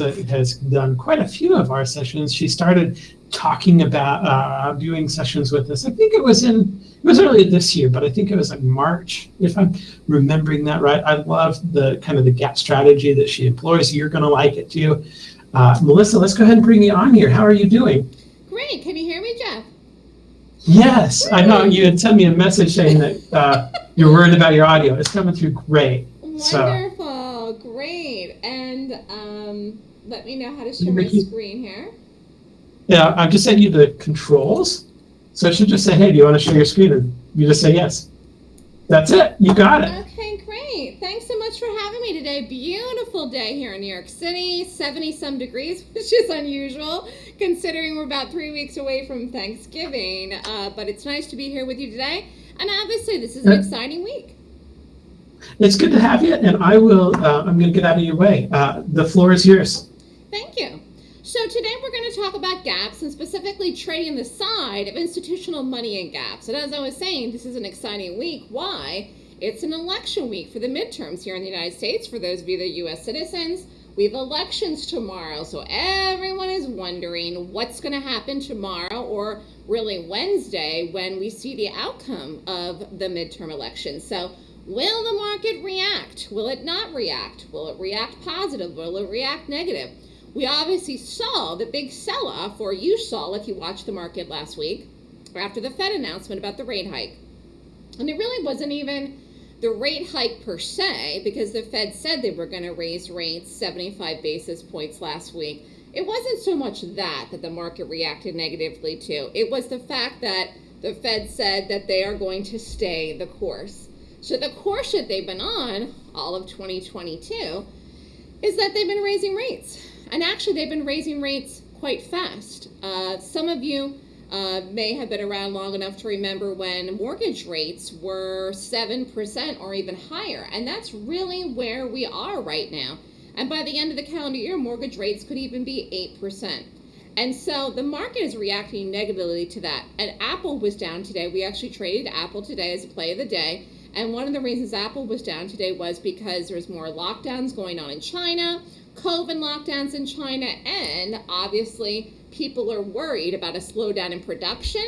Melissa has done quite a few of our sessions. She started talking about uh, viewing sessions with us. I think it was in it was earlier this year, but I think it was like March, if I'm remembering that right. I love the kind of the gap strategy that she employs. You're going to like it too. Uh, Melissa, let's go ahead and bring you on here. How are you doing? Great. Can you hear me, Jeff? Yes, I know you had sent me a message saying that uh, you're worried about your audio. It's coming through great. Wonderful, so. great. And um, let me know how to share my screen here. Yeah, I've just sent you the controls. So it should just say, hey, do you want to share your screen? And you just say yes. That's it. You got it. Okay, great. Thanks so much for having me today. Beautiful day here in New York City, 70 some degrees, which is unusual considering we're about three weeks away from Thanksgiving. Uh, but it's nice to be here with you today. And obviously, this is an exciting week. It's good to have you, and I will. Uh, I'm going to get out of your way. Uh, the floor is yours. Thank you. So today we're going to talk about gaps and specifically trading the side of institutional money in gaps. And as I was saying, this is an exciting week. Why? It's an election week for the midterms here in the United States. For those of you that are U.S. citizens, we have elections tomorrow. So everyone is wondering what's going to happen tomorrow or really Wednesday when we see the outcome of the midterm elections. So will the market react? Will it not react? Will it react positive? Will it react negative? We obviously saw the big sell-off, or you saw if you watched the market last week, after the Fed announcement about the rate hike. And it really wasn't even the rate hike per se, because the Fed said they were going to raise rates 75 basis points last week. It wasn't so much that that the market reacted negatively to. It was the fact that the Fed said that they are going to stay the course. So the course that they've been on all of 2022 is that they've been raising rates. And actually, they've been raising rates quite fast. Uh, some of you uh, may have been around long enough to remember when mortgage rates were 7% or even higher. And that's really where we are right now. And by the end of the calendar year, mortgage rates could even be 8%. And so the market is reacting negatively to that. And Apple was down today. We actually traded Apple today as a play of the day. And one of the reasons Apple was down today was because there's more lockdowns going on in China, COVID lockdowns in China, and obviously people are worried about a slowdown in production,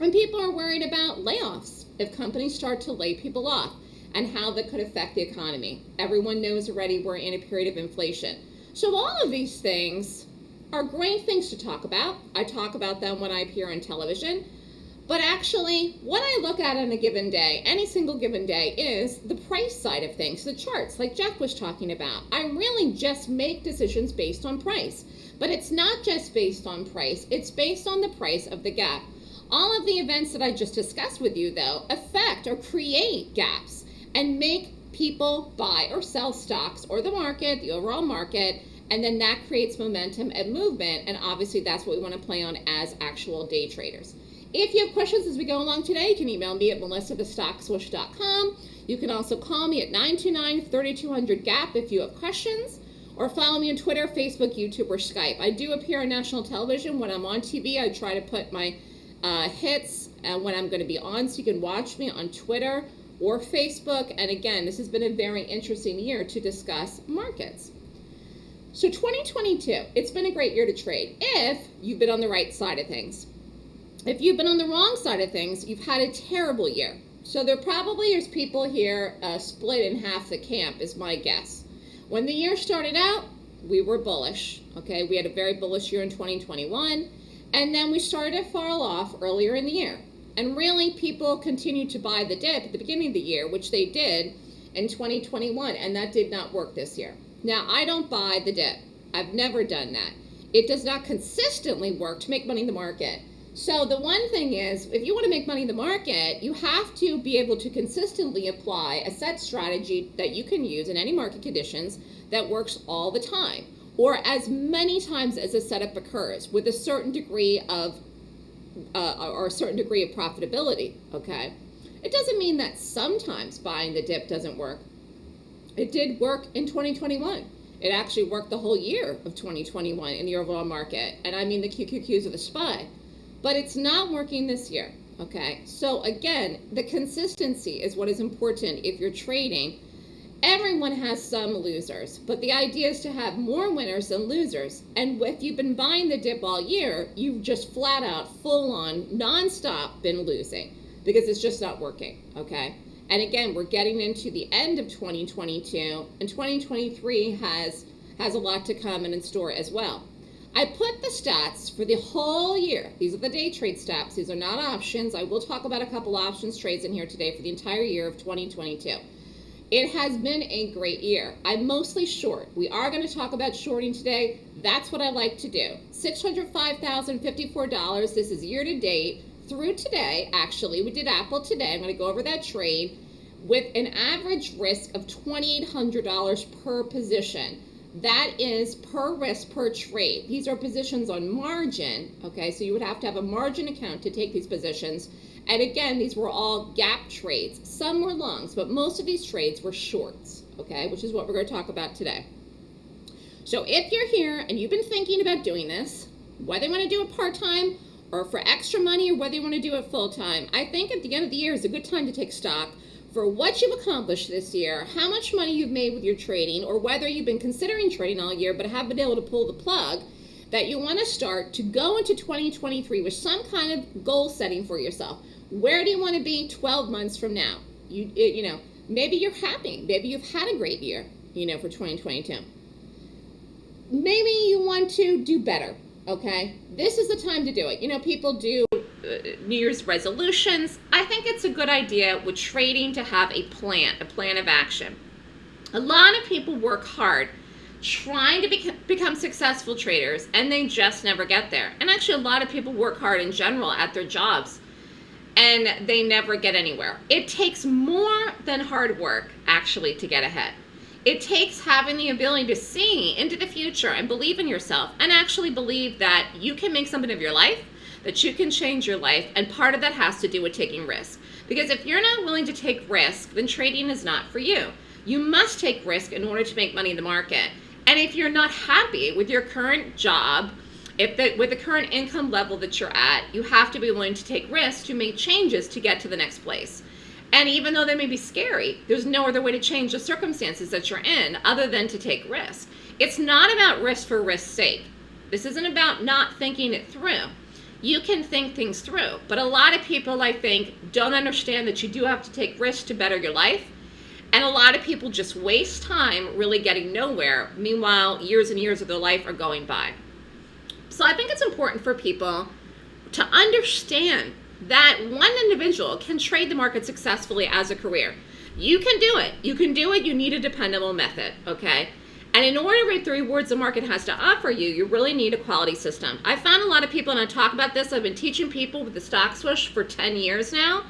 and people are worried about layoffs if companies start to lay people off and how that could affect the economy. Everyone knows already we're in a period of inflation. So all of these things are great things to talk about. I talk about them when I appear on television. But actually, what I look at on a given day, any single given day, is the price side of things, the charts, like Jeff was talking about. I really just make decisions based on price. But it's not just based on price, it's based on the price of the gap. All of the events that I just discussed with you, though, affect or create gaps and make people buy or sell stocks or the market, the overall market, and then that creates momentum and movement. And obviously, that's what we want to play on as actual day traders. If you have questions as we go along today, you can email me at melissa@thestockswoosh.com. You can also call me at 929-3200-GAP if you have questions, or follow me on Twitter, Facebook, YouTube, or Skype. I do appear on national television. When I'm on TV, I try to put my uh, hits and when I'm going to be on, so you can watch me on Twitter or Facebook. And again, this has been a very interesting year to discuss markets. So 2022, it's been a great year to trade if you've been on the right side of things. If you've been on the wrong side of things, you've had a terrible year. So there probably is people here uh, split in half the camp, is my guess. When the year started out, we were bullish. Okay, we had a very bullish year in 2021, and then we started to fall off earlier in the year. And really, people continued to buy the dip at the beginning of the year, which they did in 2021, and that did not work this year. Now, I don't buy the dip. I've never done that. It does not consistently work to make money in the market. So the one thing is, if you want to make money in the market, you have to be able to consistently apply a set strategy that you can use in any market conditions that works all the time, or as many times as a setup occurs with a certain degree of, uh, or a certain degree of profitability, okay? It doesn't mean that sometimes buying the dip doesn't work. It did work in 2021. It actually worked the whole year of 2021 in the overall market. And I mean the QQQs of the SPY but it's not working this year. Okay, so again, the consistency is what is important if you're trading. everyone has some losers, but the idea is to have more winners than losers. And if you've been buying the dip all year, you've just flat out, full on, nonstop been losing because it's just not working, okay? And again, we're getting into the end of 2022, and 2023 has has a lot to come and in store as well. I put the stats for the whole year. These are the day trade stats. These are not options. I will talk about a couple options trades in here today for the entire year of 2022. It has been a great year. I'm mostly short. We are going to talk about shorting today. That's what I like to do. $605,054. This is year to date through today. Actually, we did Apple today. I'm going to go over that trade with an average risk of $2,800 per position. That is per risk per trade. These are positions on margin, okay? So you would have to have a margin account to take these positions. And again, these were all gap trades. Some were longs, but most of these trades were shorts, okay? Which is what we're going to talk about today. So if you're here and you've been thinking about doing this, whether you want to do it part-time or for extra money or whether you want to do it full-time, I think at the end of the year is a good time to take stock for what you've accomplished this year, how much money you've made with your trading, or whether you've been considering trading all year but haven't been able to pull the plug, that you want to start to go into 2023 with some kind of goal setting for yourself. Where do you want to be 12 months from now? You, you know, maybe you're happy. Maybe you've had a great year, you know, for 2022. Maybe you want to do better, okay? This is the time to do it. You know, people do Uh, New Year's resolutions, I think it's a good idea with trading to have a plan, a plan of action. A lot of people work hard trying to be, become successful traders and they just never get there. And actually, a lot of people work hard in general at their jobs and they never get anywhere. It takes more than hard work actually to get ahead. It takes having the ability to see into the future and believe in yourself and actually believe that you can make something of your life that you can change your life, and part of that has to do with taking risk. Because if you're not willing to take risk, then trading is not for you. You must take risk in order to make money in the market. And if you're not happy with your current job, if the, with the current income level that you're at, you have to be willing to take risks to make changes to get to the next place. And even though they may be scary, there's no other way to change the circumstances that you're in other than to take risk. It's not about risk for risk's sake. This isn't about not thinking it through you can think things through. But a lot of people, I think, don't understand that you do have to take risks to better your life. And a lot of people just waste time really getting nowhere. Meanwhile, years and years of their life are going by. So I think it's important for people to understand that one individual can trade the market successfully as a career. You can do it. You can do it. You need a dependable method, okay? And in order to reap the rewards the market has to offer you, you really need a quality system. I found a lot of people, and I talk about this, I've been teaching people with the stock swoosh for 10 years now.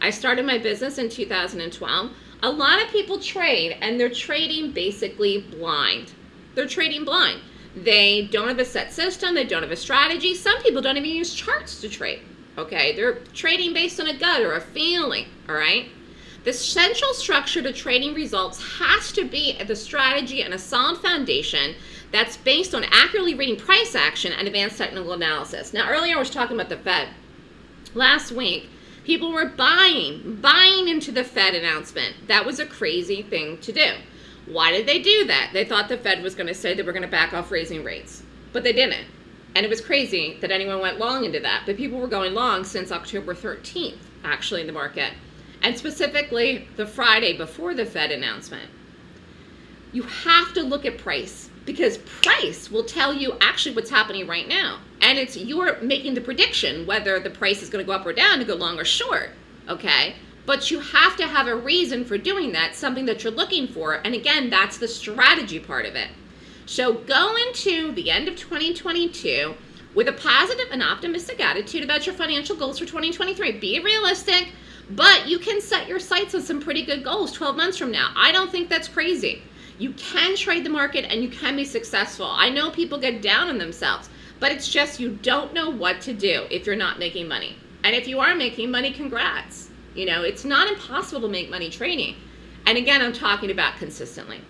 I started my business in 2012. A lot of people trade, and they're trading basically blind. They're trading blind. They don't have a set system, they don't have a strategy. Some people don't even use charts to trade, okay? They're trading based on a gut or a feeling, all right? The central structure to trading results has to be the strategy and a solid foundation that's based on accurately reading price action and advanced technical analysis. Now, earlier I was talking about the Fed. Last week, people were buying, buying into the Fed announcement. That was a crazy thing to do. Why did they do that? They thought the Fed was going to say they were going to back off raising rates, but they didn't. And it was crazy that anyone went long into that. But people were going long since October 13th, actually, in the market and specifically the Friday before the Fed announcement. You have to look at price because price will tell you actually what's happening right now. And it's you're making the prediction whether the price is going to go up or down to go long or short, okay? But you have to have a reason for doing that, something that you're looking for. And again, that's the strategy part of it. So go into the end of 2022 with a positive and optimistic attitude about your financial goals for 2023. Be realistic but you can set your sights on some pretty good goals 12 months from now. I don't think that's crazy. You can trade the market and you can be successful. I know people get down on themselves, but it's just you don't know what to do if you're not making money. And if you are making money, congrats. You know, it's not impossible to make money trading. And again, I'm talking about consistently.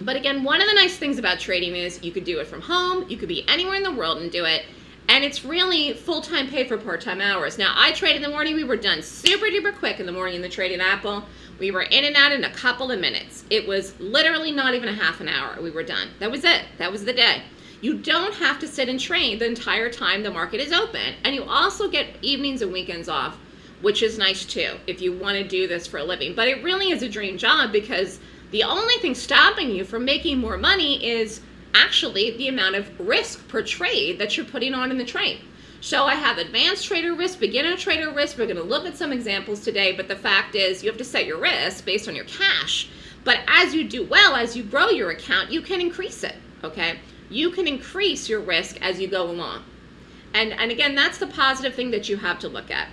But again, one of the nice things about trading is you could do it from home, you could be anywhere in the world and do it, and it's really full-time pay for part-time hours. Now, I trade in the morning. We were done super duper quick in the morning in the trading Apple. We were in and out in a couple of minutes. It was literally not even a half an hour. We were done. That was it. That was the day. You don't have to sit and trade the entire time the market is open. And you also get evenings and weekends off, which is nice too if you want to do this for a living. But it really is a dream job because the only thing stopping you from making more money is actually the amount of risk per trade that you're putting on in the trade. So I have advanced trader risk, beginner trader risk. We're going to look at some examples today, but the fact is you have to set your risk based on your cash. But as you do well, as you grow your account, you can increase it, okay? You can increase your risk as you go along. And, and again, that's the positive thing that you have to look at.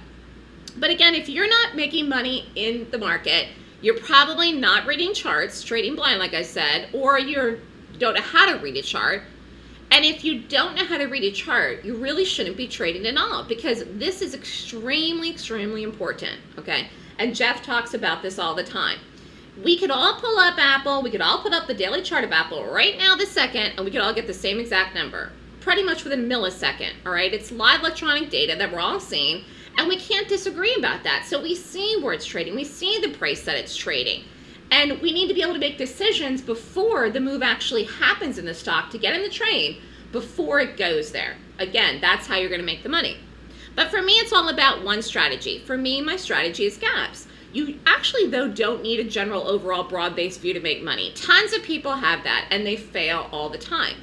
But again, if you're not making money in the market, you're probably not reading charts, trading blind, like I said, or you don't know how to read a chart, and if you don't know how to read a chart, you really shouldn't be trading at all because this is extremely, extremely important, okay? And Jeff talks about this all the time. We could all pull up Apple, we could all put up the daily chart of Apple right now this second, and we could all get the same exact number, pretty much within a millisecond, all right? It's live electronic data that we're all seeing, and we can't disagree about that. So we see where it's trading, we see the price that it's trading. And we need to be able to make decisions before the move actually happens in the stock to get in the train before it goes there. Again, that's how you're going to make the money. But for me, it's all about one strategy. For me, my strategy is gaps. You actually, though, don't need a general overall broad-based view to make money. Tons of people have that, and they fail all the time.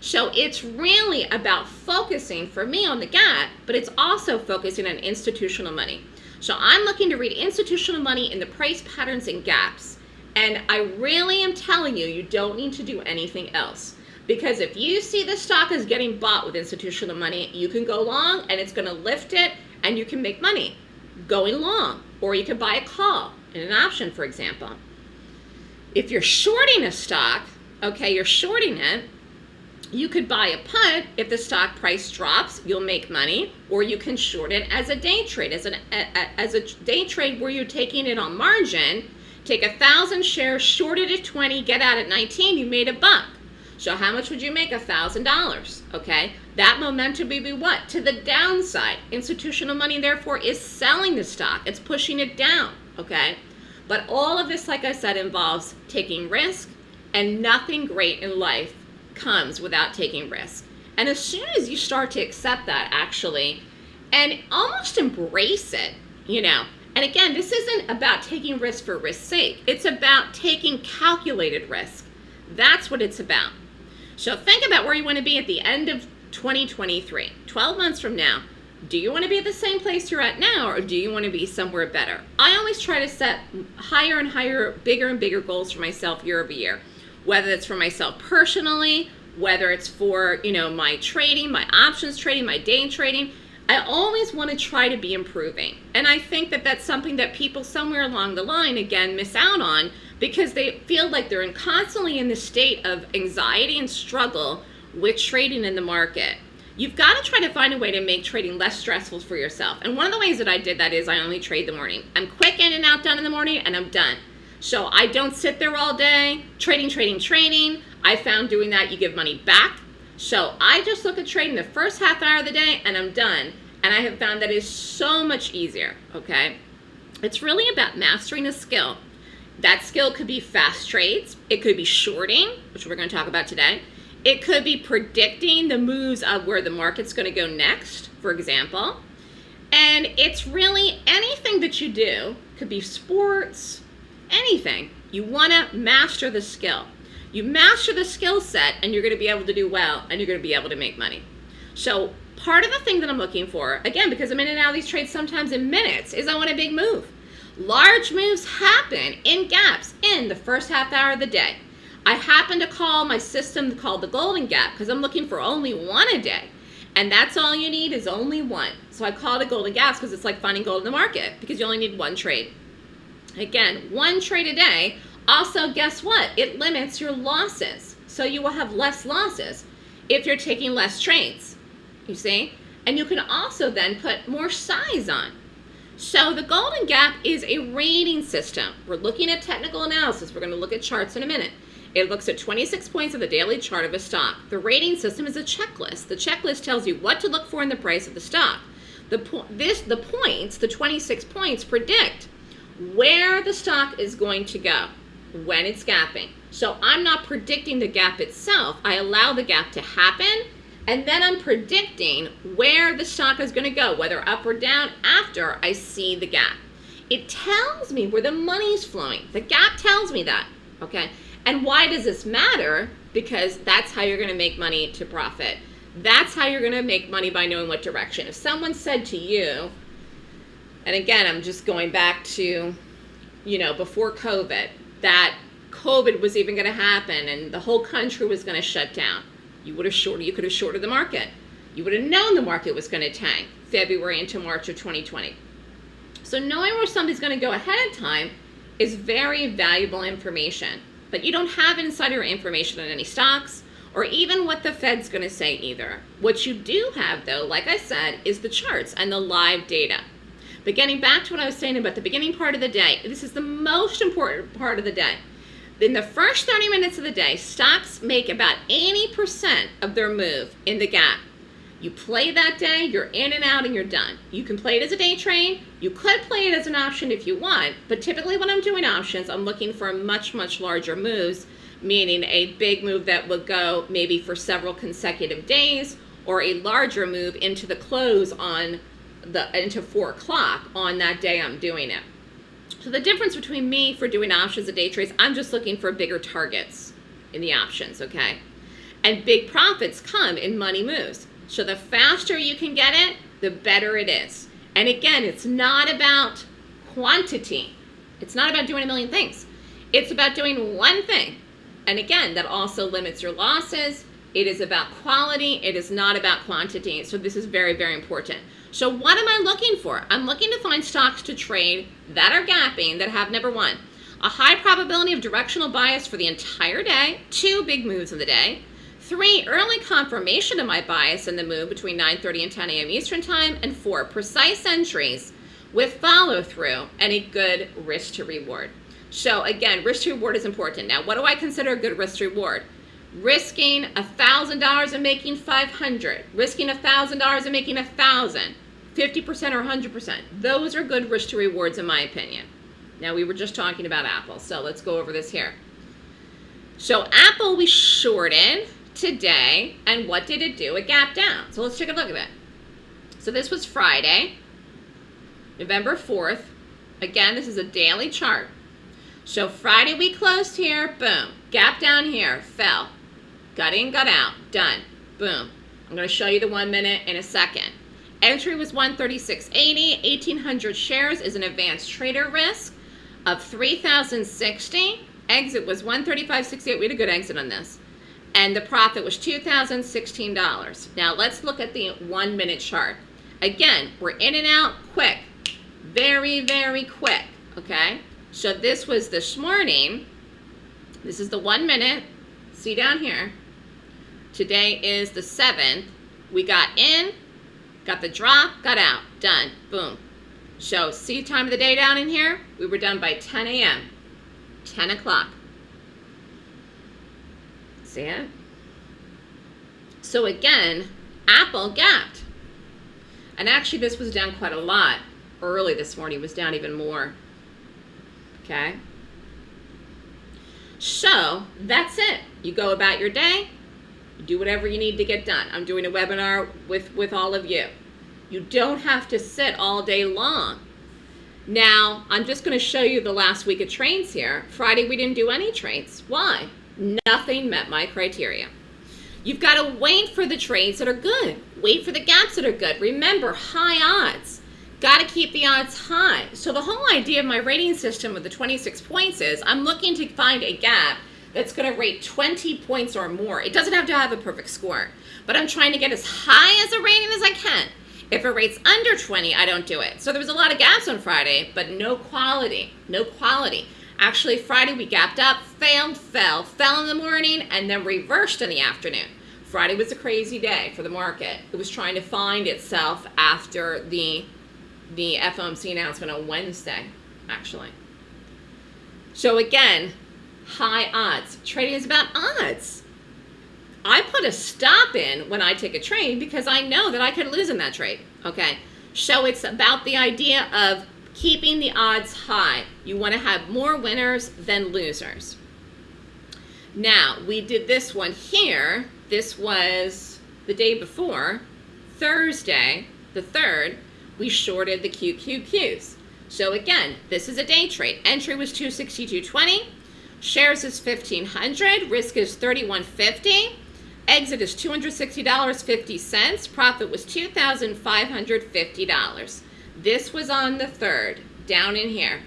So it's really about focusing, for me, on the gap, but it's also focusing on institutional money. So I'm looking to read institutional money in the price patterns and gaps. And I really am telling you, you don't need to do anything else. Because if you see the stock is getting bought with institutional money, you can go long and it's going to lift it and you can make money going long. Or you can buy a call in an option, for example. If you're shorting a stock, okay, you're shorting it, you could buy a put if the stock price drops, you'll make money, or you can short it as a day trade, as, an, as a day trade where you're taking it on margin Take a thousand shares, short it at 20, get out at 19, you made a buck. So how much would you make? A thousand dollars. Okay. That momentum would be what? To the downside. Institutional money, therefore, is selling the stock. It's pushing it down. Okay. But all of this, like I said, involves taking risk, and nothing great in life comes without taking risk. And as soon as you start to accept that, actually, and almost embrace it, you know, and again, this isn't about taking risk for risk's sake. It's about taking calculated risk. That's what it's about. So think about where you want to be at the end of 2023, 12 months from now. Do you want to be at the same place you're at now or do you want to be somewhere better? I always try to set higher and higher, bigger and bigger goals for myself year over year, whether it's for myself personally, whether it's for, you know, my trading, my options trading, my day trading, I always want to try to be improving. And I think that that's something that people somewhere along the line, again, miss out on because they feel like they're in constantly in this state of anxiety and struggle with trading in the market. You've got to try to find a way to make trading less stressful for yourself. And one of the ways that I did that is I only trade the morning. I'm quick in and out done in the morning and I'm done. So I don't sit there all day trading, trading, trading. I found doing that you give money back so I just look at trading the first half hour of the day and I'm done. And I have found that is so much easier, okay? It's really about mastering a skill. That skill could be fast trades. It could be shorting, which we're going to talk about today. It could be predicting the moves of where the market's going to go next, for example. And it's really anything that you do, could be sports, anything. You want to master the skill. You master the skill set and you're going to be able to do well and you're going to be able to make money. So part of the thing that I'm looking for, again, because I'm in and out of these trades sometimes in minutes, is I want a big move. Large moves happen in gaps in the first half hour of the day. I happen to call my system called the golden gap because I'm looking for only one a day. And that's all you need is only one. So I call it a golden gap because it's like finding gold in the market because you only need one trade. Again, one trade a day also, guess what? It limits your losses. So you will have less losses if you're taking less trades, you see? And you can also then put more size on. So the Golden Gap is a rating system. We're looking at technical analysis. We're going to look at charts in a minute. It looks at 26 points of the daily chart of a stock. The rating system is a checklist. The checklist tells you what to look for in the price of the stock. The, po this, the points, the 26 points, predict where the stock is going to go when it's gapping. So I'm not predicting the gap itself. I allow the gap to happen and then I'm predicting where the stock is going to go, whether up or down after I see the gap. It tells me where the money's flowing. The gap tells me that, okay? And why does this matter? Because that's how you're going to make money to profit. That's how you're going to make money by knowing what direction. If someone said to you, and again, I'm just going back to, you know, before COVID, that COVID was even going to happen and the whole country was going to shut down you would have shorted, you could have shorted the market. You would have known the market was going to tank February into March of 2020. So knowing where somebody's going to go ahead of time is very valuable information. But you don't have insider information on any stocks or even what the Fed's going to say either. What you do have though, like I said, is the charts and the live data. But getting back to what I was saying about the beginning part of the day, this is the most important part of the day. In the first 30 minutes of the day, stocks make about 80% of their move in the gap. You play that day, you're in and out, and you're done. You can play it as a day trade. You could play it as an option if you want, but typically when I'm doing options, I'm looking for much, much larger moves, meaning a big move that would go maybe for several consecutive days, or a larger move into the close on the into four o'clock on that day I'm doing it. So the difference between me for doing options and day trades, I'm just looking for bigger targets in the options, okay? And big profits come in money moves. So the faster you can get it, the better it is. And again, it's not about quantity. It's not about doing a million things. It's about doing one thing. And again, that also limits your losses. It is about quality. It is not about quantity. So this is very, very important. So what am I looking for? I'm looking to find stocks to trade that are gapping that have number one, a high probability of directional bias for the entire day, two big moves of the day, three, early confirmation of my bias in the move between 9.30 and 10 a.m. Eastern Time, and four, precise entries with follow through and a good risk to reward. So again, risk to reward is important. Now, what do I consider a good risk to reward? Risking $1,000 and making 500, risking $1,000 and making 1,000, 50% or 100%. Those are good risk to rewards in my opinion. Now we were just talking about Apple, so let's go over this here. So Apple we shorted today, and what did it do? It gapped down. So let's take a look at it. So this was Friday, November 4th. Again, this is a daily chart. So Friday we closed here, boom. Gap down here, fell. Got in, got out, done. Boom. I'm to show you the one minute in a second. Entry was 136.80. 1,800 shares is an advanced trader risk of 3,060. Exit was 135.68. We had a good exit on this. And the profit was $2,016. Now let's look at the one minute chart. Again, we're in and out quick. Very, very quick. Okay? So this was this morning. This is the one minute. See down here. Today is the 7th. We got in, Got the drop, got out, done, boom. So see time of the day down in here? We were done by 10 a.m., 10 o'clock. See it? So again, Apple gapped. And actually this was down quite a lot. Early this morning was down even more. Okay? So that's it. You go about your day, do whatever you need to get done. I'm doing a webinar with, with all of you. You don't have to sit all day long. Now, I'm just going to show you the last week of trains here. Friday, we didn't do any trains. Why? Nothing met my criteria. You've got to wait for the trains that are good. Wait for the gaps that are good. Remember, high odds. Got to keep the odds high. So the whole idea of my rating system with the 26 points is I'm looking to find a gap that's going to rate 20 points or more. It doesn't have to have a perfect score, but I'm trying to get as high as a rating as I can. If it rates under 20, I don't do it. So there was a lot of gaps on Friday, but no quality, no quality. Actually, Friday we gapped up, failed, fell, fell in the morning, and then reversed in the afternoon. Friday was a crazy day for the market. It was trying to find itself after the, the FOMC announcement on Wednesday, actually. So again, high odds. Trading is about odds. I put a stop in when I take a trade because I know that I could lose in that trade. Okay. So it's about the idea of keeping the odds high. You want to have more winners than losers. Now, we did this one here. This was the day before, Thursday, the 3rd, we shorted the QQQs. So again, this is a day trade. Entry was 262.20. Shares is 1500. Risk is 3150. Exit is $260.50. Profit was $2,550. This was on the 3rd, down in here.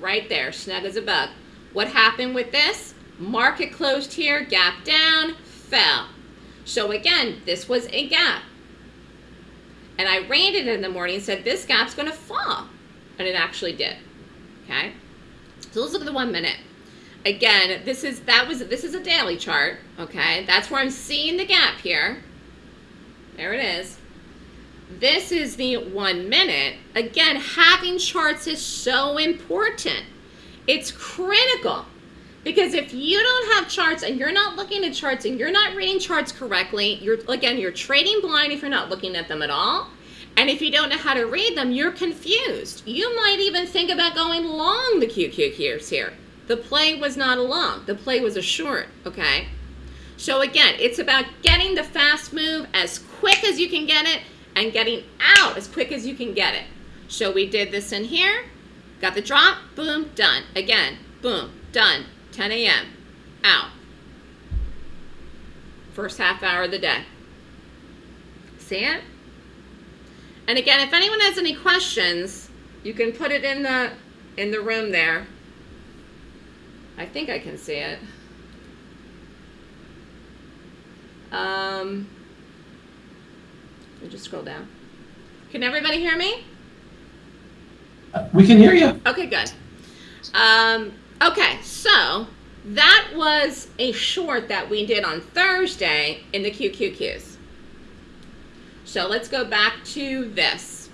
Right there, snug as a bug. What happened with this? Market closed here, gap down, fell. So again, this was a gap. And I ran it in the morning and said, this gap's going to fall. And it actually did. Okay. So let's look at the one minute. Again, this is that was this is a daily chart. Okay. That's where I'm seeing the gap here. There it is. This is the one minute. Again, having charts is so important. It's critical. Because if you don't have charts and you're not looking at charts and you're not reading charts correctly, you're again, you're trading blind if you're not looking at them at all. And if you don't know how to read them, you're confused. You might even think about going long the QQQs here. The play was not a long. The play was a short, okay? So again, it's about getting the fast move as quick as you can get it and getting out as quick as you can get it. So we did this in here, got the drop, boom, done. Again, boom, done. 10 a.m. Out. First half hour of the day. See it? And again, if anyone has any questions, you can put it in the in the room there. I think I can see it. Um, let me just scroll down. Can everybody hear me? We can hear you. Okay, good. Um, Okay, so that was a short that we did on Thursday in the QQQs. So let's go back to this.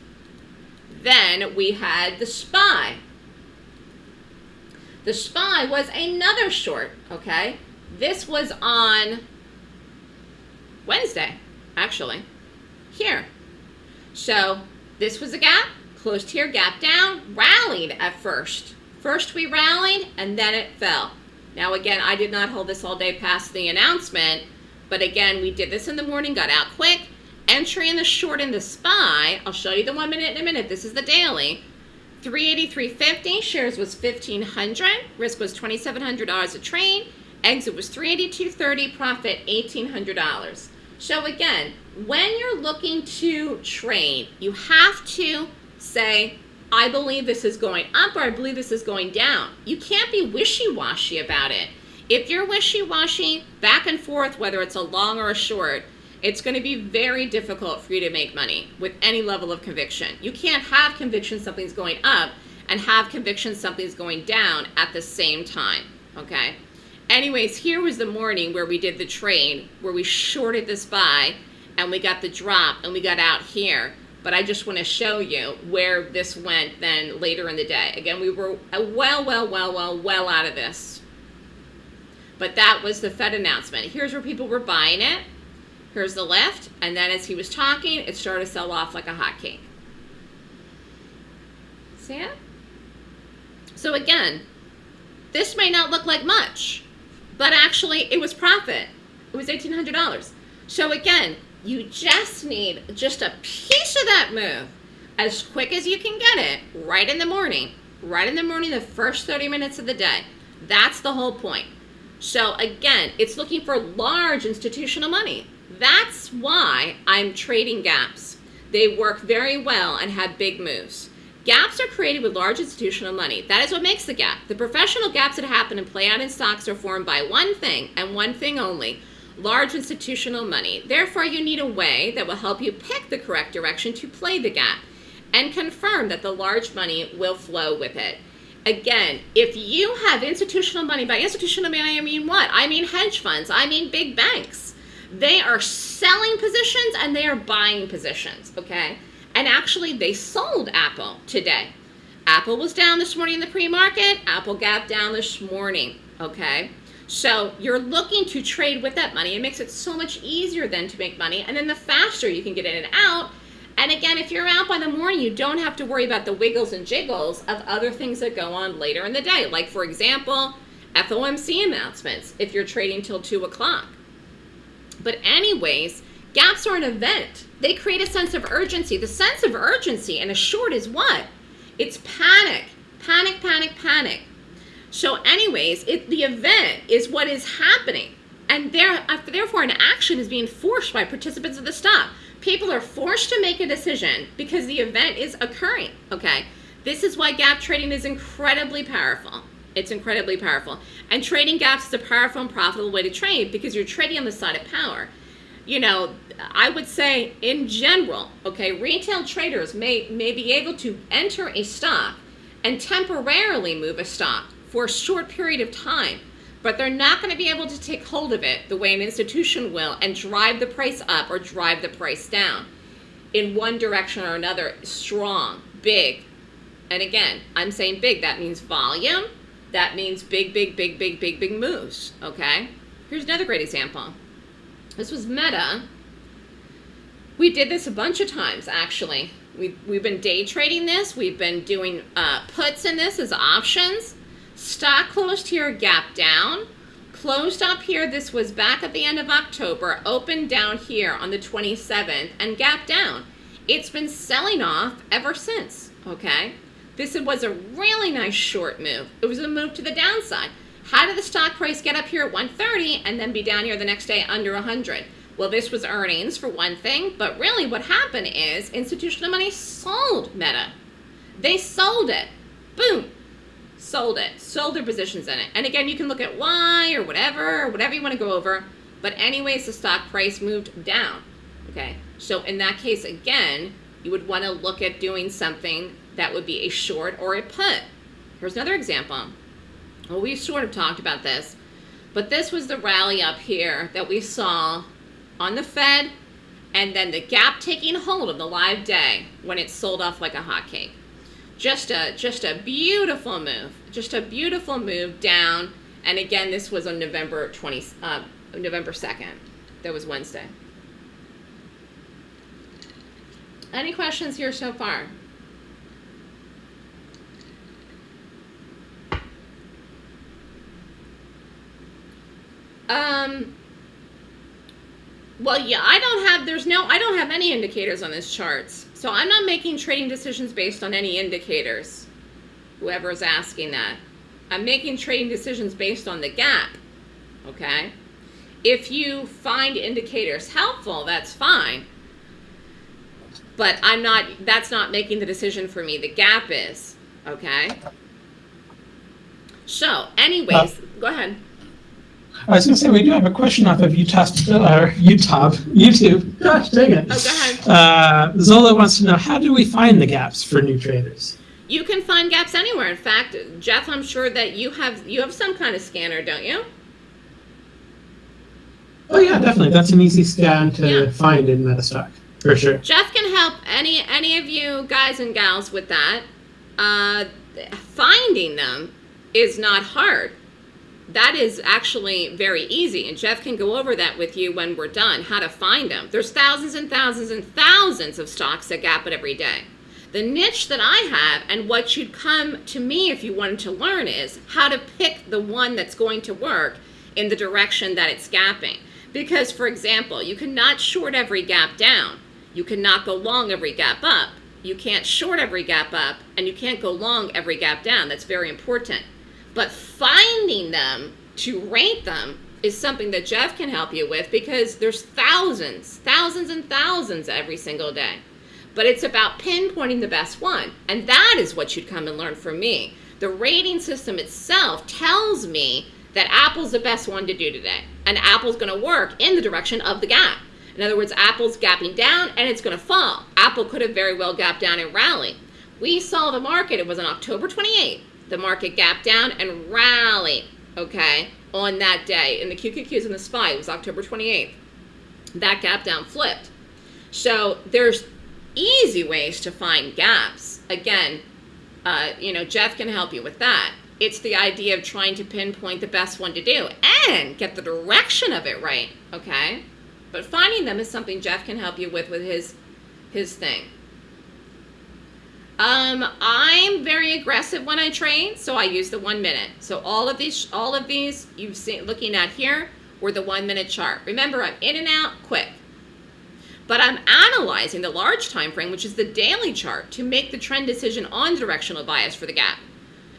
Then we had the SPY. The SPY was another short, okay? This was on Wednesday, actually, here. So this was a gap, closed here, gap down, rallied at first. First we rallied and then it fell. Now again, I did not hold this all day past the announcement, but again, we did this in the morning, got out quick. Entry in the short in the SPY, I'll show you the one minute in a minute, this is the daily. 383.50, shares was 1500 risk was $2,700 a trade, exit was 382.30, profit $1,800. So again, when you're looking to trade, you have to say, I believe this is going up or I believe this is going down. You can't be wishy-washy about it. If you're wishy-washy, back and forth, whether it's a long or a short, it's going to be very difficult for you to make money with any level of conviction. You can't have conviction something's going up and have conviction something's going down at the same time, okay? Anyways, here was the morning where we did the trade, where we shorted this buy, and we got the drop, and we got out here but I just want to show you where this went then later in the day. Again, we were well, well, well, well, well out of this. But that was the Fed announcement. Here's where people were buying it. Here's the lift. And then as he was talking, it started to sell off like a hotcake. See it? So again, this may not look like much, but actually it was profit. It was $1,800. So again, you just need just a piece of that move as quick as you can get it right in the morning. Right in the morning, the first 30 minutes of the day. That's the whole point. So again, it's looking for large institutional money. That's why I'm trading gaps. They work very well and have big moves. Gaps are created with large institutional money. That is what makes the gap. The professional gaps that happen and play out in stocks are formed by one thing and one thing only, large institutional money. Therefore, you need a way that will help you pick the correct direction to play the gap and confirm that the large money will flow with it. Again, if you have institutional money, by institutional money I mean what? I mean hedge funds, I mean big banks. They are selling positions and they are buying positions, okay? And actually, they sold Apple today. Apple was down this morning in the pre-market. Apple gap down this morning, okay? So you're looking to trade with that money. It makes it so much easier then to make money. And then the faster you can get in and out. And again, if you're out by the morning, you don't have to worry about the wiggles and jiggles of other things that go on later in the day. Like, for example, FOMC announcements if you're trading till 2 o'clock. But, anyways, gaps are an event. They create a sense of urgency. The sense of urgency in a short is what? It's panic. Panic, panic, panic. So, anyways, it, the event is what is happening. And there, uh, therefore, an action is being forced by participants of the stop. People are forced to make a decision because the event is occurring, okay? This is why gap trading is incredibly powerful. It's incredibly powerful. And trading gaps is a powerful and profitable way to trade because you're trading on the side of power. You know, I would say in general, okay, retail traders may, may be able to enter a stock and temporarily move a stock for a short period of time but they're not going to be able to take hold of it the way an institution will and drive the price up or drive the price down in one direction or another strong big and again i'm saying big that means volume that means big big big big big big moves okay here's another great example this was meta we did this a bunch of times actually we've, we've been day trading this we've been doing uh, puts in this as options Stock closed here, gap down. Closed up here, this was back at the end of October, opened down here on the 27th, and gap down. It's been selling off ever since, okay? This was a really nice short move. It was a move to the downside. How did the stock price get up here at 130 and then be down here the next day under 100? Well, this was earnings for one thing, but really what happened is institutional money sold Meta. They sold it. Boom sold it, sold their positions in it. And again, you can look at why or whatever, or whatever you want to go over. But anyways, the stock price moved down. Okay, so in that case, again, you would want to look at doing something that would be a short or a put. Here's another example. Well, we sort of talked about this, but this was the rally up here that we saw on the Fed and then the gap taking hold of the live day when it sold off like a hotcake. Just a just a beautiful move just a beautiful move down. And again this was on november 20 uh, november 2nd that was wednesday. Any questions here so far um well yeah i don't have there's no i don't have any indicators on this charts so I'm not making trading decisions based on any indicators, whoever is asking that. I'm making trading decisions based on the gap, okay? If you find indicators helpful, that's fine. But I'm not, that's not making the decision for me. The gap is, okay? So, anyways, uh, go ahead. I was going to say we do have a question off of Utah, or Utah, YouTube. Gosh, dang it. Oh, go ahead. Uh, Zola wants to know how do we find the gaps for new traders? You can find gaps anywhere. In fact, Jeff, I'm sure that you have you have some kind of scanner, don't you? Oh yeah, definitely. That's an easy scan to yeah. find in Metastock for sure. Jeff can help any any of you guys and gals with that. Uh, finding them is not hard that is actually very easy and Jeff can go over that with you when we're done how to find them there's thousands and thousands and thousands of stocks that gap it every day. The niche that I have and what you'd come to me if you wanted to learn is how to pick the one that's going to work in the direction that it's gapping. Because for example you cannot short every gap down. You cannot go long every gap up. You can't short every gap up and you can't go long every gap down. That's very important but finding them to rate them is something that Jeff can help you with because there's thousands, thousands and thousands every single day. But it's about pinpointing the best one. And that is what you'd come and learn from me. The rating system itself tells me that Apple's the best one to do today. And Apple's going to work in the direction of the gap. In other words, Apple's gapping down and it's going to fall. Apple could have very well gapped down and rally. We saw the market, it was on October 28th the market gap down and rally, okay, on that day. In the QQQs and the SPY, it was October 28th. That gap down flipped. So there's easy ways to find gaps. Again, uh, you know, Jeff can help you with that. It's the idea of trying to pinpoint the best one to do and get the direction of it right, okay? But finding them is something Jeff can help you with with his his thing. Um, I'm very aggressive when I train, so I use the one minute. So all of these, all of these you've seen looking at here were the one minute chart. Remember, I'm in and out quick. But I'm analyzing the large time frame, which is the daily chart, to make the trend decision on directional bias for the gap.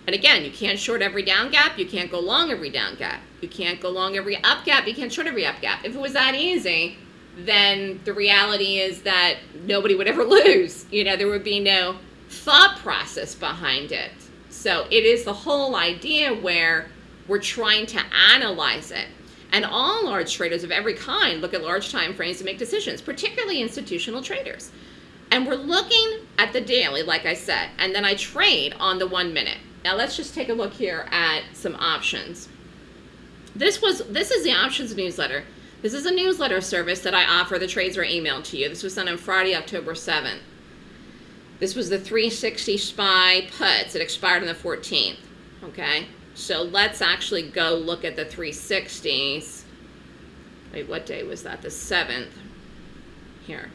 And again, you can't short every down gap. You can't go long every down gap. You can't go long every up gap. You can't short every up gap. If it was that easy, then the reality is that nobody would ever lose. You know, there would be no thought process behind it. So it is the whole idea where we're trying to analyze it. And all large traders of every kind look at large time frames to make decisions, particularly institutional traders. And we're looking at the daily, like I said, and then I trade on the one minute. Now let's just take a look here at some options. This was this is the options newsletter. This is a newsletter service that I offer. The trades are emailed to you. This was sent on Friday, October 7th. This was the 360 SPY puts. It expired on the 14th. Okay, so let's actually go look at the 360s. Wait, what day was that? The 7th. Here.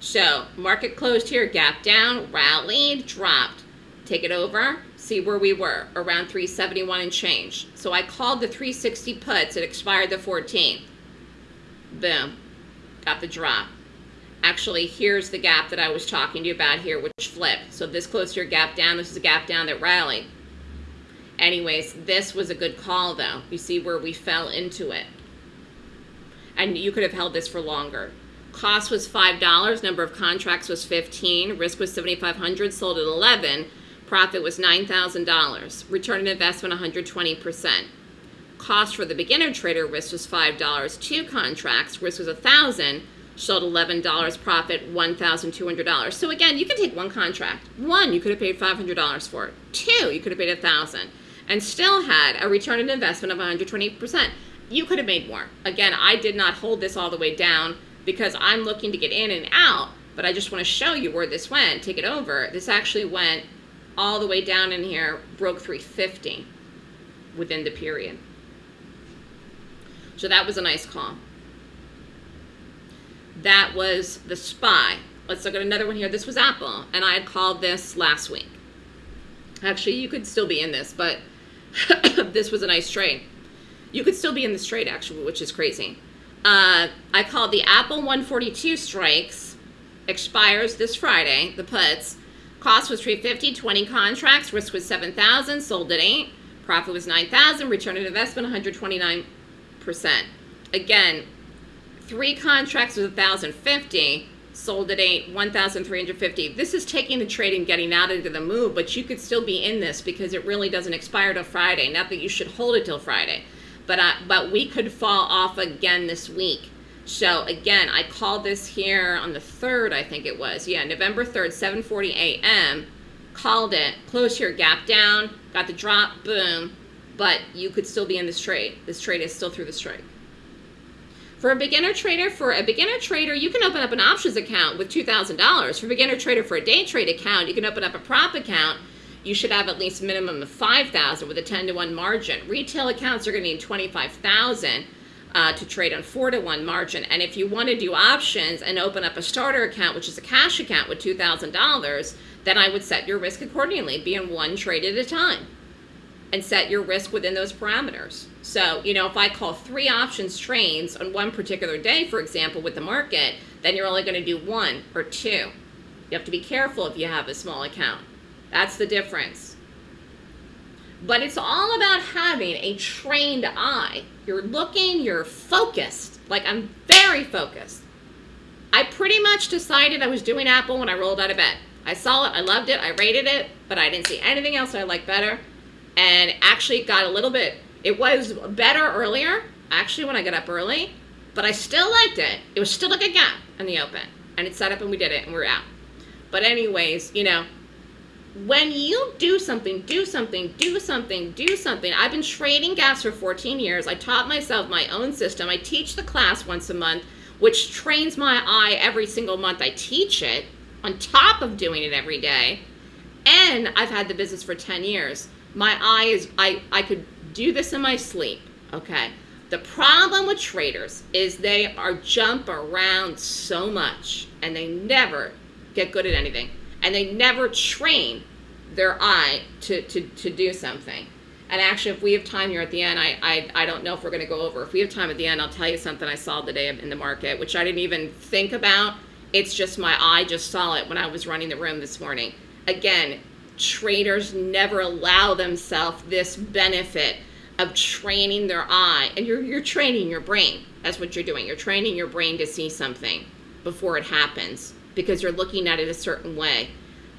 So market closed here, gap down, rallied, dropped. Take it over, see where we were, around 371 and change. So I called the 360 puts, it expired the 14th. Boom, got the drop actually here's the gap that I was talking to you about here, which flipped. So this close to your gap down, this is a gap down that rallied. Anyways, this was a good call though. You see where we fell into it. And you could have held this for longer. Cost was $5, number of contracts was 15, risk was 7,500, sold at 11, profit was $9,000, return on investment 120%. Cost for the beginner trader risk was $5, two contracts, risk was 1,000, sold $11 profit $1,200. So again, you can take one contract. One, you could have paid $500 for it. Two, you could have paid 1000 and still had a return on investment of 120%. You could have made more. Again, I did not hold this all the way down because I'm looking to get in and out, but I just want to show you where this went, take it over. This actually went all the way down in here, broke 350 within the period. So that was a nice call. That was the spy. Let's look at another one here. This was Apple, and I had called this last week. Actually, you could still be in this, but this was a nice trade. You could still be in this trade, actually, which is crazy. Uh, I called the Apple 142 strikes, expires this Friday, the puts. Cost was 350, 20 contracts, risk was 7,000, sold at 8. Profit was 9,000, return on investment 129%. Again, three contracts with 1,050, sold at eight, 1,350. This is taking the trade and getting out into the move, but you could still be in this because it really doesn't expire till Friday. Not that you should hold it till Friday, but uh, but we could fall off again this week. So again, I called this here on the 3rd, I think it was. Yeah, November 3rd, 7:40 a.m. Called it, closed here, gap down, got the drop, boom. But you could still be in this trade. This trade is still through the strike. For a beginner trader, for a beginner trader, you can open up an options account with $2,000. For a beginner trader, for a day trade account, you can open up a prop account. You should have at least minimum of 5,000 with a 10 to 1 margin. Retail accounts are going to need 25,000 uh, to trade on 4 to 1 margin. And if you want to do options and open up a starter account, which is a cash account with $2,000, then I would set your risk accordingly, be in one trade at a time and set your risk within those parameters. So, you know, if I call three options trains on one particular day, for example, with the market, then you're only going to do one or two. You have to be careful if you have a small account. That's the difference. But it's all about having a trained eye. You're looking, you're focused. Like I'm very focused. I pretty much decided I was doing Apple when I rolled out of bed. I saw it, I loved it, I rated it, but I didn't see anything else I liked better and actually got a little bit, it was better earlier, actually when I got up early, but I still liked it. It was still a gap in the open. And it set up and we did it and we're out. But anyways, you know, when you do something, do something, do something, do something. I've been trading gaps for 14 years. I taught myself my own system. I teach the class once a month, which trains my eye every single month. I teach it on top of doing it every day. And I've had the business for 10 years. My eye is, I, I could do this in my sleep, okay? The problem with traders is they are jump around so much and they never get good at anything. And they never train their eye to, to, to do something. And actually, if we have time here at the end, I, I, I don't know if we're going to go over. If we have time at the end, I'll tell you something I saw today in the market, which I didn't even think about. It's just my eye just saw it when I was running the room this morning. Again, traders never allow themselves this benefit of training their eye. And you're, you're training your brain. That's what you're doing. You're training your brain to see something before it happens because you're looking at it a certain way.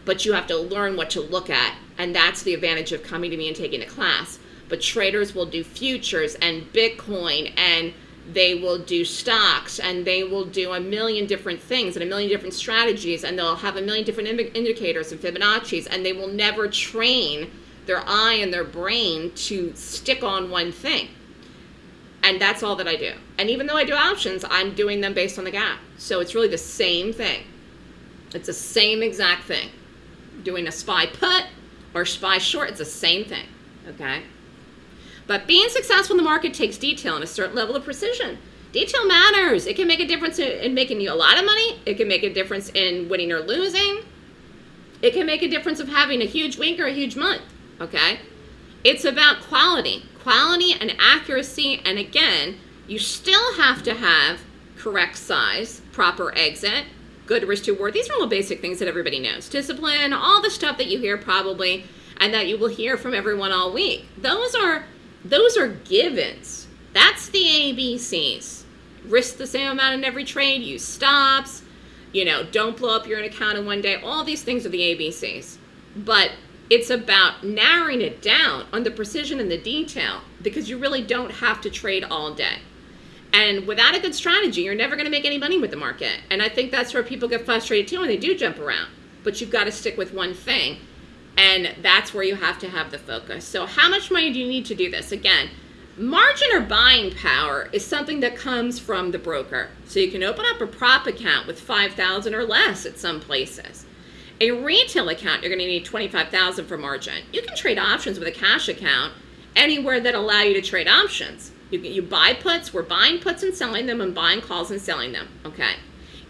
But you have to learn what to look at. And that's the advantage of coming to me and taking a class. But traders will do futures and Bitcoin and they will do stocks and they will do a million different things and a million different strategies and they'll have a million different indicators and Fibonacci's and they will never train their eye and their brain to stick on one thing. And that's all that I do. And even though I do options, I'm doing them based on the gap. So it's really the same thing. It's the same exact thing. Doing a SPY put or SPY short, it's the same thing, okay? But being successful in the market takes detail and a certain level of precision. Detail matters. It can make a difference in making you a lot of money. It can make a difference in winning or losing. It can make a difference of having a huge week or a huge month okay? It's about quality, quality and accuracy, and again, you still have to have correct size, proper exit, good risk to reward. These are all basic things that everybody knows. Discipline, all the stuff that you hear probably, and that you will hear from everyone all week. Those are those are givens. That's the ABCs. Risk the same amount in every trade, use stops, you know, don't blow up your account in one day. All these things are the ABCs. But it's about narrowing it down on the precision and the detail because you really don't have to trade all day. And without a good strategy, you're never going to make any money with the market. And I think that's where people get frustrated too when they do jump around. But you've got to stick with one thing. And that's where you have to have the focus. So how much money do you need to do this? Again, margin or buying power is something that comes from the broker. So you can open up a prop account with 5,000 or less at some places. A retail account, you're going to need 25000 for margin. You can trade options with a cash account anywhere that allow you to trade options. You, you buy puts, we're buying puts and selling them and buying calls and selling them, okay?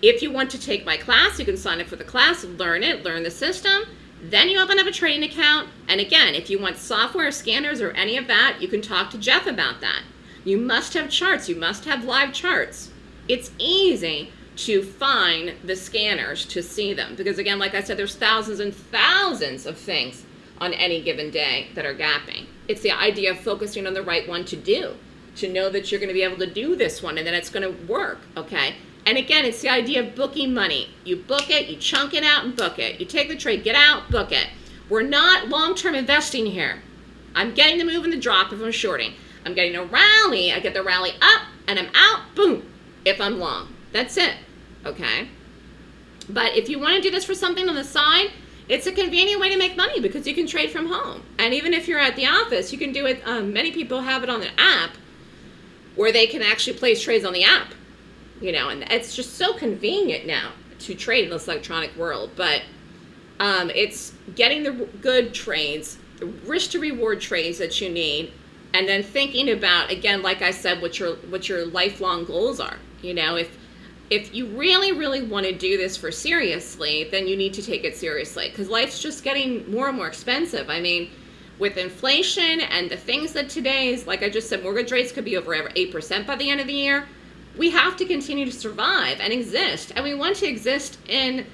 If you want to take my class, you can sign up for the class, learn it, learn the system, then you open up a trading account, and again, if you want software, scanners, or any of that, you can talk to Jeff about that. You must have charts, you must have live charts. It's easy to find the scanners to see them. Because again, like I said, there's thousands and thousands of things on any given day that are gapping. It's the idea of focusing on the right one to do, to know that you're going to be able to do this one and that it's going to work, okay? And again, it's the idea of booking money. You book it, you chunk it out and book it. You take the trade, get out, book it. We're not long-term investing here. I'm getting the move and the drop if I'm shorting. I'm getting a rally, I get the rally up, and I'm out, boom, if I'm long. That's it, okay? But if you want to do this for something on the side, it's a convenient way to make money because you can trade from home. And even if you're at the office, you can do it. Um, many people have it on the app where they can actually place trades on the app, you know, and it's just so convenient now to trade in this electronic world. But um, it's getting the good trades, the risk to reward trades that you need, and then thinking about again, like I said, what your what your lifelong goals are. You know, if if you really, really want to do this for seriously, then you need to take it seriously because life's just getting more and more expensive. I mean, with inflation and the things that today's, like I just said, mortgage rates could be over 8% by the end of the year. We have to continue to survive and exist, and we want to exist in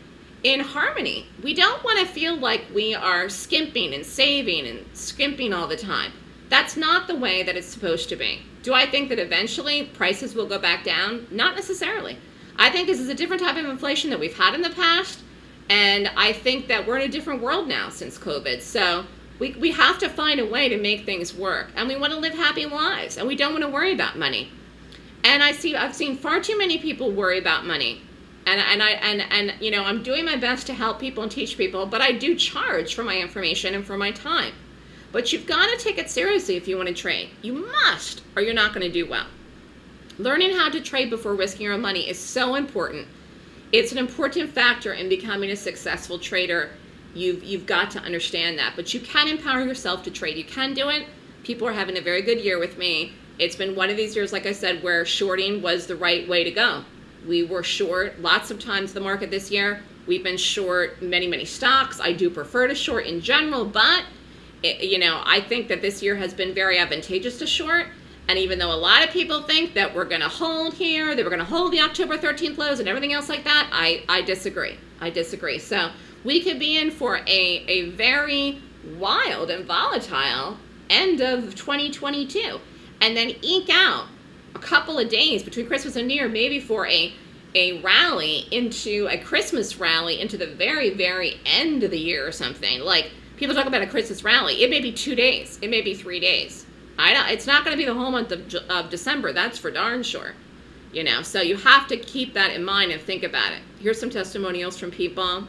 in harmony. We don't want to feel like we are skimping and saving and skimping all the time. That's not the way that it's supposed to be. Do I think that eventually prices will go back down? Not necessarily. I think this is a different type of inflation that we've had in the past. And I think that we're in a different world now since COVID. So we, we have to find a way to make things work. And we want to live happy lives. And we don't want to worry about money. And I see, I've seen far too many people worry about money. And, and, I, and, and, you know, I'm doing my best to help people and teach people, but I do charge for my information and for my time. But you've got to take it seriously if you want to trade. You must, or you're not going to do well. Learning how to trade before risking your money is so important. It's an important factor in becoming a successful trader. You've, you've got to understand that. But you can empower yourself to trade. You can do it. People are having a very good year with me. It's been one of these years, like I said, where shorting was the right way to go. We were short lots of times the market this year. We've been short many, many stocks. I do prefer to short in general, but it, you know, I think that this year has been very advantageous to short. And even though a lot of people think that we're going to hold here, that we're going to hold the October 13th lows and everything else like that, I, I disagree. I disagree. So we could be in for a, a very wild and volatile end of 2022 and then eke out a couple of days between Christmas and New Year, maybe for a a rally into a Christmas rally into the very, very end of the year or something. Like people talk about a Christmas rally. It may be two days. It may be three days. I don't, it's not going to be the whole month of, of December. That's for darn sure. You know, so you have to keep that in mind and think about it. Here's some testimonials from people.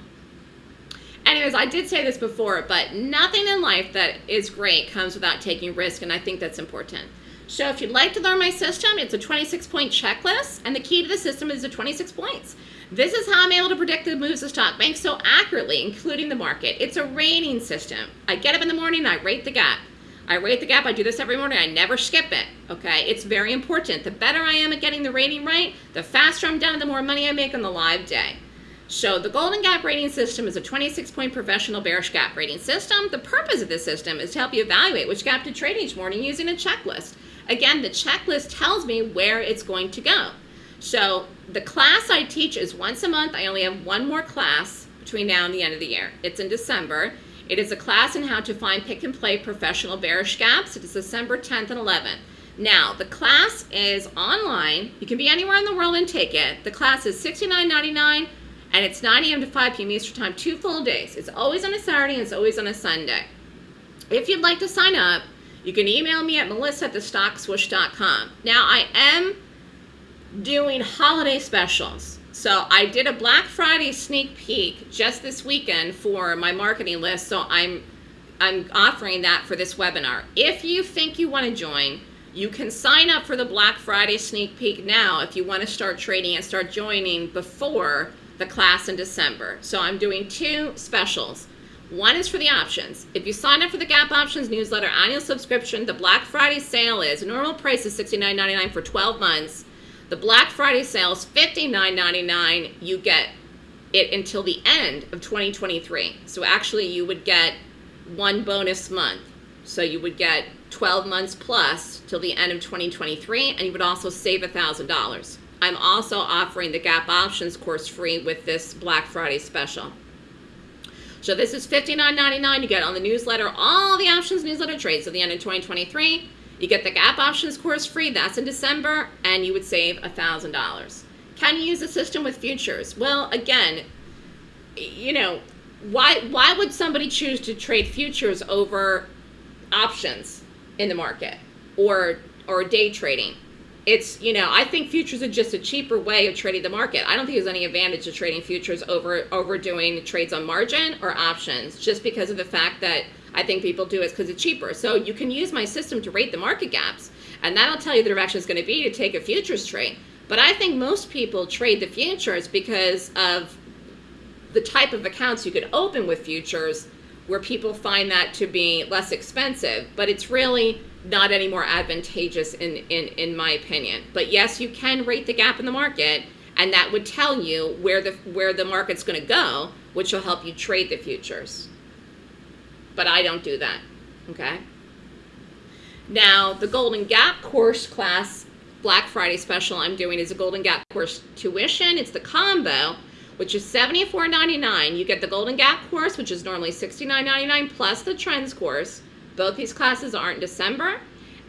Anyways, I did say this before, but nothing in life that is great comes without taking risk, and I think that's important. So if you'd like to learn my system, it's a 26-point checklist, and the key to the system is the 26 points. This is how I'm able to predict the moves of stock banks so accurately, including the market. It's a rating system. I get up in the morning, I rate the gap. I rate the gap, I do this every morning, I never skip it, okay? It's very important. The better I am at getting the rating right, the faster I'm done, the more money I make on the live day. So the Golden Gap rating system is a 26-point professional bearish gap rating system. The purpose of this system is to help you evaluate which gap to trade each morning using a checklist. Again, the checklist tells me where it's going to go. So the class I teach is once a month. I only have one more class between now and the end of the year. It's in December. It is a class on how to find pick and play professional bearish gaps. It is December 10th and 11th. Now, the class is online. You can be anywhere in the world and take it. The class is $69.99 and it's 9 a.m. to 5 p.m. Eastern Time, two full days. It's always on a Saturday and it's always on a Sunday. If you'd like to sign up, you can email me at melissa at thestockswoosh.com. Now, I am doing holiday specials. So I did a Black Friday sneak peek just this weekend for my marketing list. So I'm I'm offering that for this webinar. If you think you want to join, you can sign up for the Black Friday sneak peek now if you want to start trading and start joining before the class in December. So I'm doing two specials. One is for the options. If you sign up for the Gap Options newsletter annual subscription, the Black Friday sale is normal price is $69.99 for 12 months. The Black Friday sale is $59.99. You get it until the end of 2023. So actually you would get one bonus month. So you would get 12 months plus till the end of 2023 and you would also save $1,000. I'm also offering the Gap Options course free with this Black Friday special. So this is $59.99. You get on the newsletter all the options newsletter trades at the end of 2023. You get the Gap Options course free. That's in December, and you would save $1,000. Can you use the system with futures? Well, again, you know, why why would somebody choose to trade futures over options in the market or or day trading? It's, you know, I think futures are just a cheaper way of trading the market. I don't think there's any advantage to trading futures over, over doing trades on margin or options just because of the fact that I think people do it because it's cheaper. So you can use my system to rate the market gaps and that'll tell you the direction it's going to be to take a futures trade. But I think most people trade the futures because of the type of accounts you could open with futures where people find that to be less expensive. But it's really not any more advantageous in, in, in my opinion. But yes, you can rate the gap in the market and that would tell you where the, where the market's gonna go, which will help you trade the futures. But I don't do that, okay? Now, the Golden Gap course class Black Friday special I'm doing is a Golden Gap course tuition. It's the combo, which is $74.99. You get the Golden Gap course, which is normally $69.99 plus the Trends course. Both these classes are in December.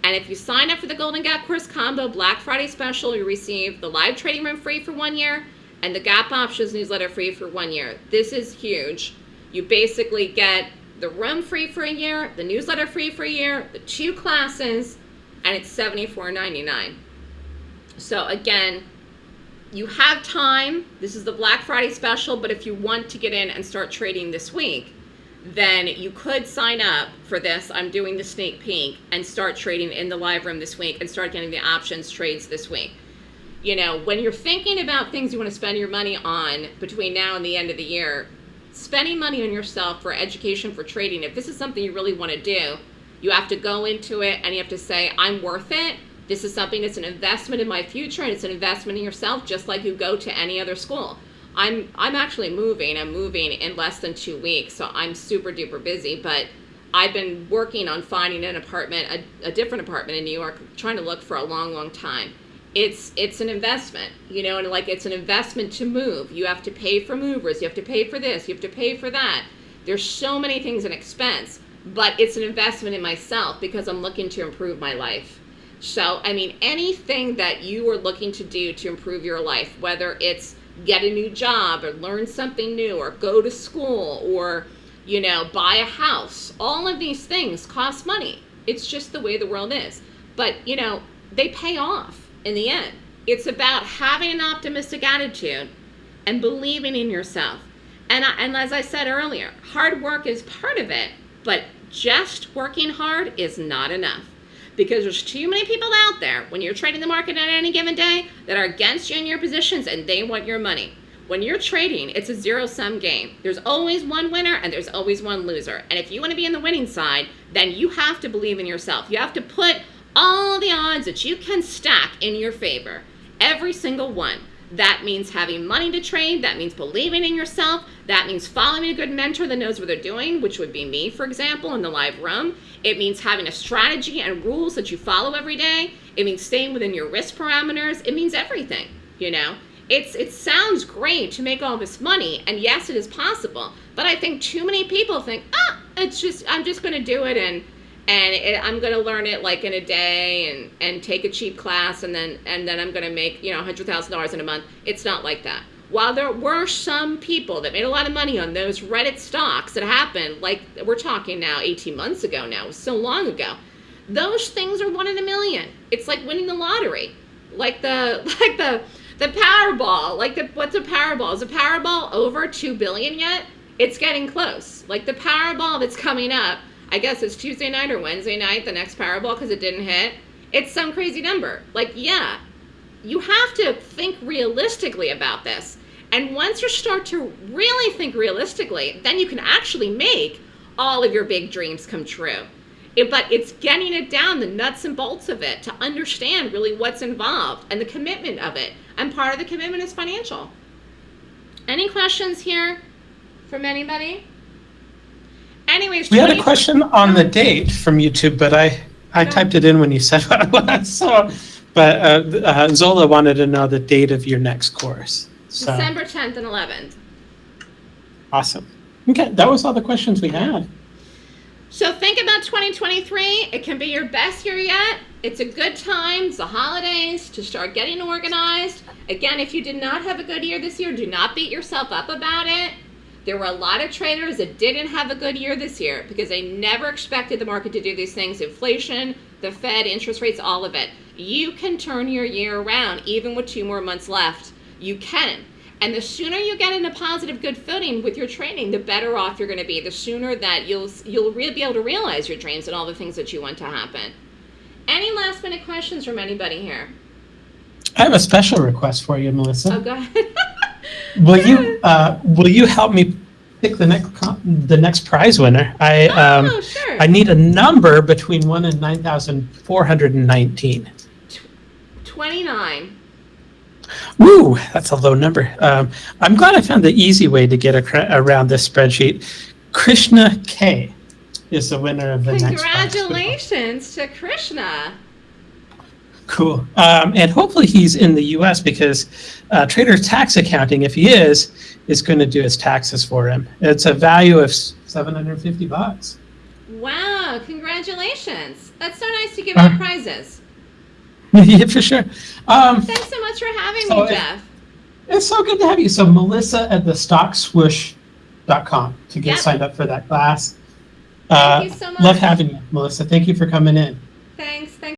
And if you sign up for the Golden Gap Course Combo Black Friday Special, you receive the live trading room free for one year and the Gap Options newsletter free for one year. This is huge. You basically get the room free for a year, the newsletter free for a year, the two classes, and it's $74.99. So again, you have time. This is the Black Friday special, but if you want to get in and start trading this week, then you could sign up for this. I'm doing the sneak peek and start trading in the live room this week and start getting the options trades this week. You know, when you're thinking about things you want to spend your money on between now and the end of the year, spending money on yourself for education, for trading, if this is something you really want to do, you have to go into it and you have to say, I'm worth it This is something that's an investment in my future and it's an investment in yourself, just like you go to any other school. I'm I'm actually moving. I'm moving in less than two weeks, so I'm super duper busy. But I've been working on finding an apartment, a, a different apartment in New York, trying to look for a long, long time. It's it's an investment, you know, and like it's an investment to move. You have to pay for movers, you have to pay for this, you have to pay for that. There's so many things in expense, but it's an investment in myself because I'm looking to improve my life. So, I mean, anything that you are looking to do to improve your life, whether it's get a new job or learn something new or go to school or, you know, buy a house, all of these things cost money. It's just the way the world is. But, you know, they pay off in the end. It's about having an optimistic attitude and believing in yourself. And, I, and as I said earlier, hard work is part of it, but just working hard is not enough because there's too many people out there when you're trading the market on any given day that are against you in your positions and they want your money. When you're trading, it's a zero sum game. There's always one winner and there's always one loser. And if you want to be in the winning side, then you have to believe in yourself. You have to put all the odds that you can stack in your favor. Every single one. That means having money to trade. That means believing in yourself. That means following a good mentor that knows what they're doing, which would be me, for example, in the live room. It means having a strategy and rules that you follow every day. It means staying within your risk parameters. It means everything, you know? It's, it sounds great to make all this money, and yes, it is possible. But I think too many people think, ah, it's just, I'm just going to do it and and it, I'm going to learn it like in a day and, and take a cheap class and then and then I'm going to make you know $100,000 in a month. It's not like that. While there were some people that made a lot of money on those Reddit stocks that happened, like we're talking now 18 months ago now, so long ago, those things are one in a million. It's like winning the lottery, like the like the the Powerball. Like the what's a Powerball? Is a Powerball over two billion yet? It's getting close. Like the Powerball that's coming up I guess it's Tuesday night or Wednesday night, the next Powerball, because it didn't hit. It's some crazy number. Like, yeah, you have to think realistically about this. And once you start to really think realistically, then you can actually make all of your big dreams come true. It, but it's getting it down, the nuts and bolts of it, to understand really what's involved and the commitment of it. And part of the commitment is financial. Any questions here from anybody? Anyways, We had a question on the date from YouTube, but I, I typed it in when you said what it was, so. But uh, uh, Zola wanted to know the date of your next course. So, December 10th and 11th. awesome. Okay, that was all the questions we had. So think about 2023. It can be your best year yet. It's a good time, it's the holidays, to start getting organized. Again, if you did not have a good year this year, do not beat yourself up about it. There were a lot of traders that didn't have a good year this year because they never expected the market to do these things. Inflation, the Fed, interest rates, all of it. You can turn your year around even with two more months left. You can. And the sooner you get in a positive, good footing with your training, the better off you're going to be. The sooner that you'll you'll be able to realize your dreams and all the things that you want to happen. Any last minute questions from anybody here? I have a special request for you, Melissa. Oh, go ahead. Will you, uh, will you help me pick the next, the next prize winner? I, um, oh, sure. I need a number between one and nine thousand four hundred and nineteen. 29. Woo, that's a low number. Um, I'm glad I found the easy way to get around this spreadsheet. Krishna K is the winner of the next. Congratulations to Krishna. Cool. Um, and hopefully he's in the U.S. because uh, Trader Tax Accounting, if he is, is going to do his taxes for him. It's a value of 750 bucks. Wow, congratulations. That's so nice to give Uh, out prizes. yeah, for sure. Um, Thanks so much for having So me, if- Jeff. it's so good to have you. So Melissa at the stockswoosh.com to get Yep. signed up for that class. Thank Uh, you so much. Love having you, Melissa. Thank you for coming in. Thanks. Thanks.